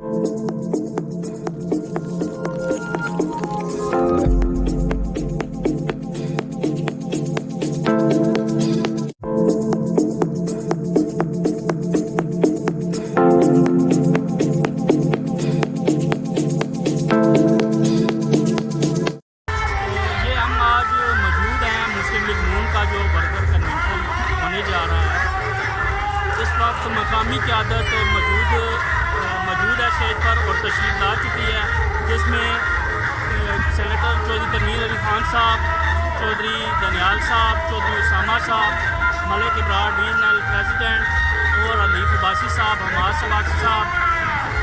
جا رہا ہے۔ اس وقت مقامی قیادت موجود موجود ہے اسٹیج پر اور تشریف لا چکی ہے، جس میں سینیٹر چودھری تنویر علی خان صاحب، چودھری دنیال صاحب، چودھری اسامہ صاحب، ملک ابرار ریجنل پریزیڈنٹ اور علیف عباسی صاحب حماد سواسی صاحب،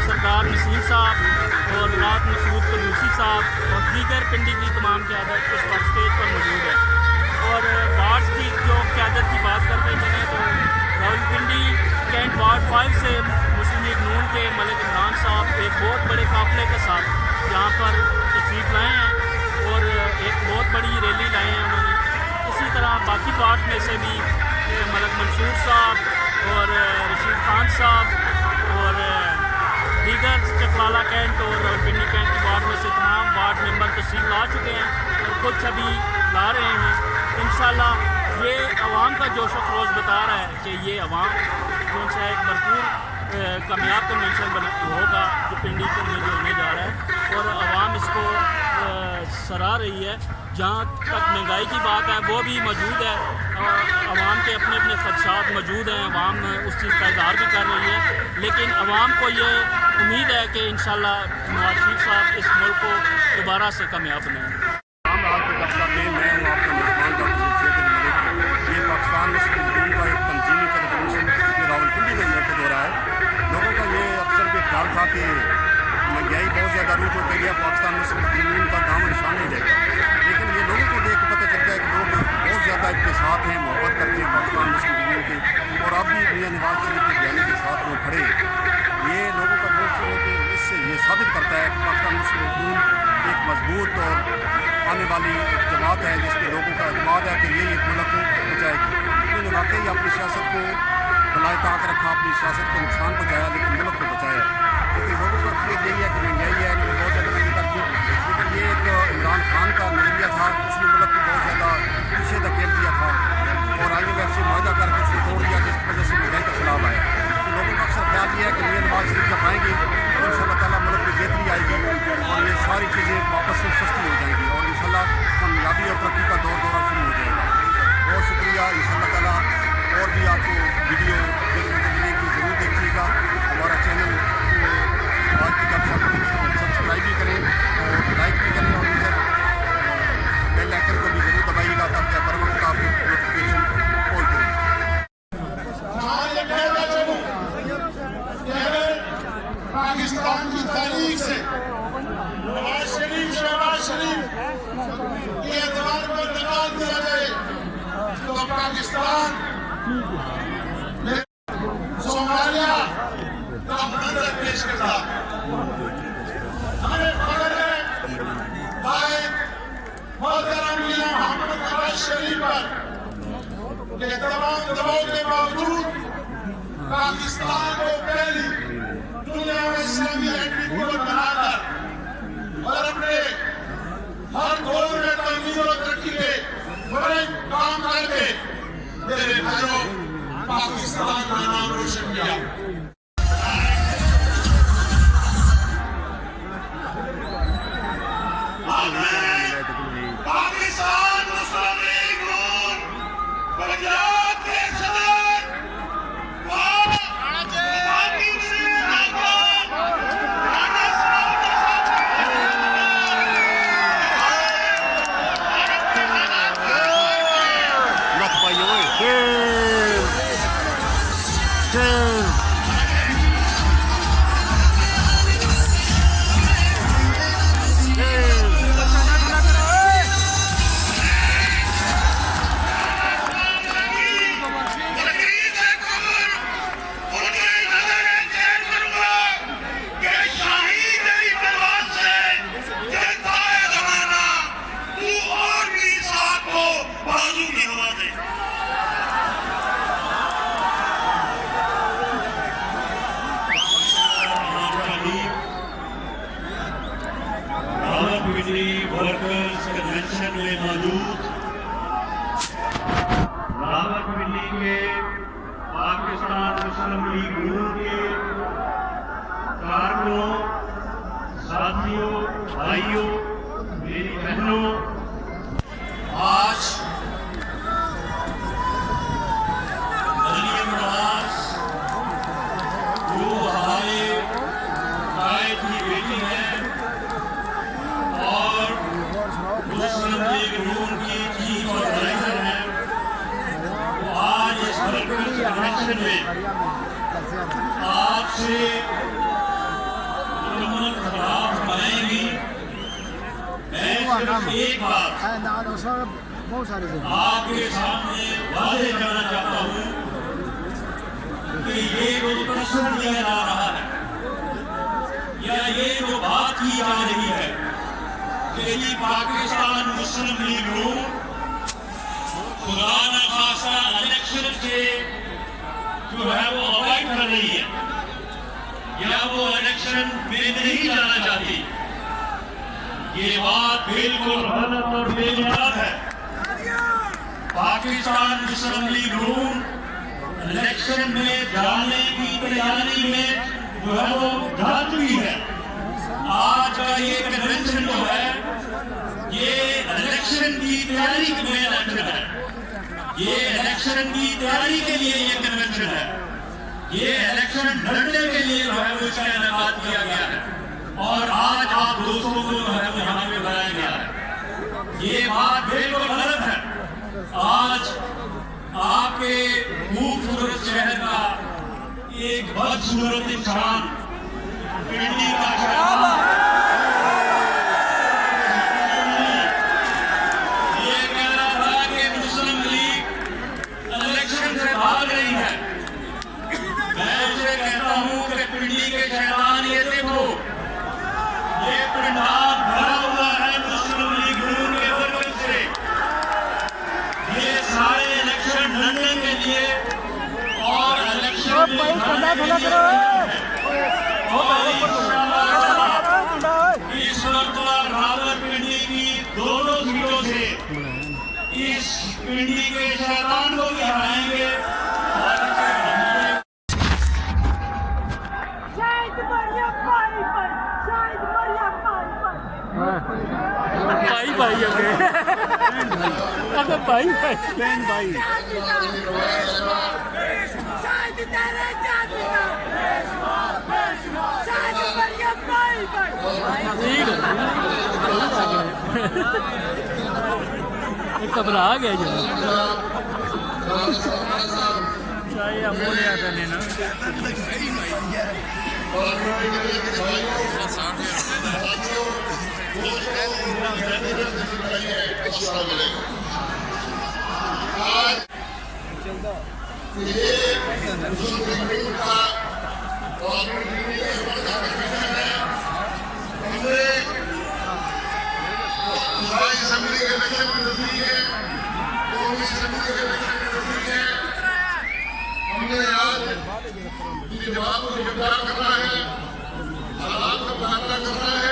سردار نسیم صاحب اور رات مسعود قدوسی صاحب اور دیگر پنڈی کی تمام قیادت اس وقت اسٹیج پر موجود ہے۔ اور بہت بڑے قافلے کے ساتھ یہاں پر تشریف لائے ہیں اور ایک بہت بڑی ریلی لائے ہیں انہوں نے۔ اسی طرح باقی وارڈ میں سے بھی ملک منصور صاحب اور رشید خان صاحب اور دیگر چکلالہ کینٹ اور پنڈی کینٹ کی وارڈ میں سے تمام وارڈ ممبر تشریف لا چکے ہیں اور کچھ ابھی لا رہے ہیں۔ انشاءاللہ یہ عوام کا جوش و خروش بتا رہا ہے کہ یہ عوام کون سا ایک بھرپور کامیاب کنونشن بنا ہوگا جو پنڈی کے لیے ہونے جا رہا ہے اور عوام اس کو سراہ رہی ہے۔ جہاں تک مہنگائی کی بات ہے، وہ بھی موجود ہے عوام کے اپنے اپنے خدشات موجود ہیں۔ عوام اس چیز کا اظہار بھی کر رہی ہے۔ لیکن عوام کو یہ امید ہے کہ انشاءاللہ نواز شریف صاحب اس ملک کو دوبارہ سے کامیاب بنائیں۔ آنے والی ایک جماعت ہے، جس پہ لوگوں کا اعتماد ہے کہ یہ ایک ملک کو بچائے گی۔ انہوں نے واقعی اپنی سیاست کو بلائے طاق رکھا، اپنی سیاست کو نقصان پہنچایا، لیکن ملک کو بچایا۔ کیونکہ لوگوں کا فکر یہی ہے کہ مہنگائی ہے کہ بہت زیادہ مہنگی لیکن یہ ایک عمران خان کا نظریہ تھا، اس نے ملک کو بہت زیادہ پیچھے دھکیل دیا تھا۔ اور آئی ایم ایف سے معاہدہ کر کے اس نے توڑ دیا، جس کی وجہ سے مہنگائی کا خلاف آیا۔ تو لوگوں کا اکثر خیال یہ ہے کہ یہ نواز شریف جب آئیں گے تو ان شاء اللہ تعالیٰ ملک میں بہتری آئے گی۔ اور یہ ساری چیزیں جس پاکستان مجموع کے کارنوں ساتھیوں بھائیوں میری بہنوں آج میں آپ سے عموماً خلاف بنائیں گی میں صرف ایک بات آپ کے سامنے واضح کرنا چاہتا ہوں کہ یہ جو پرسن کیا جا رہا ہے یا یہ جو بات کی جا رہی ہے کہ یہ پاکستان مسلم لیگ ہو خدا نہ خاصہ الیکشن کے جو ہے وہ فائٹ کر رہی ہے۔ یا وہ الیکشن میں نہیں جانا چاہتی۔ یہ بات بالکل غلط اور بے بےباد ہے۔ Pakistan assembly league room election میں جانے کی تیاری میں جو ہے وہ جاتی ہے۔ آج کا یہ کنونشن جو ہے، یہ الیکشن کی تیاری کے لیے الیکشن ہے۔ یہ الیکشن کی تیاری کے لیے یہ کنونشن ہے۔ یہ الیکشن لڑنے کے لیے جو ہے اس کا انعقاد کیا گیا ہے۔ اور آج آپ دوستوں کو جو ہے وہ یہاں پہ بلایا گیا ہے۔ یہ بات بالکل غلط ہے۔ آج آپ کے خوبصورت شہر کا ایک بدصورت انسان پنڈی کا شہر۔ بھائی بھائی بہن بھائی گھبرا گیا جو چاہیے بولے آتا نہیں نا چلتا قومی اسمبلی کے الیکشن میں آج کی جواب کو کرنا ہے حالات کا مقابلہ کرنا ہے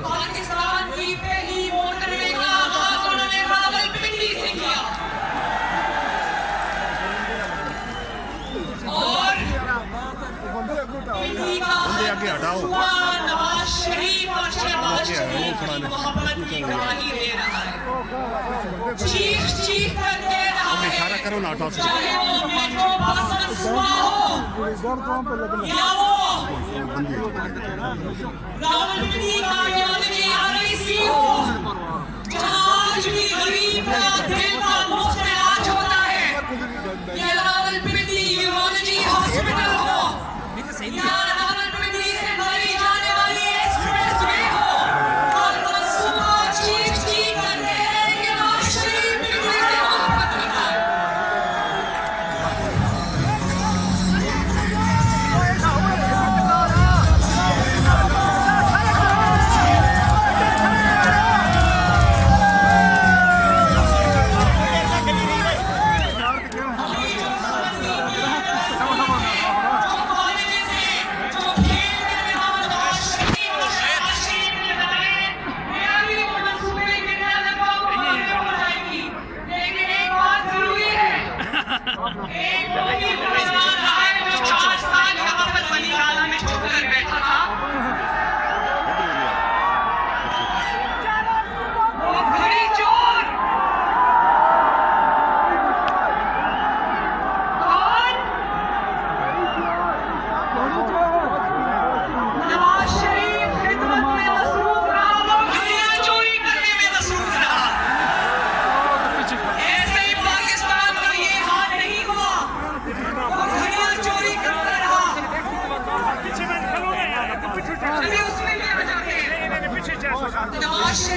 ہوا نواز شریف اور شہباز شریف کی محبت کی گواہی دے رہا ہے چیخ چیخ کر دے رہا ہے چاہے وہ میٹرو بس میں ہو یا وہ راولپنڈی کا یا سی ہو جہاں آج بھی غریب کا دل کا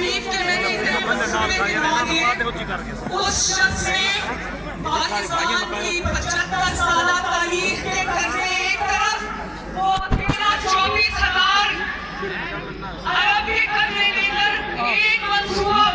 شریف کے میں نے اس شخص نے پاکستان کی پچہتر سالہ تاریخ کے قرضے ایک طرف وہ تیرہ چوبیس ہزار عربی قرضے لے کر ایک منصوبہ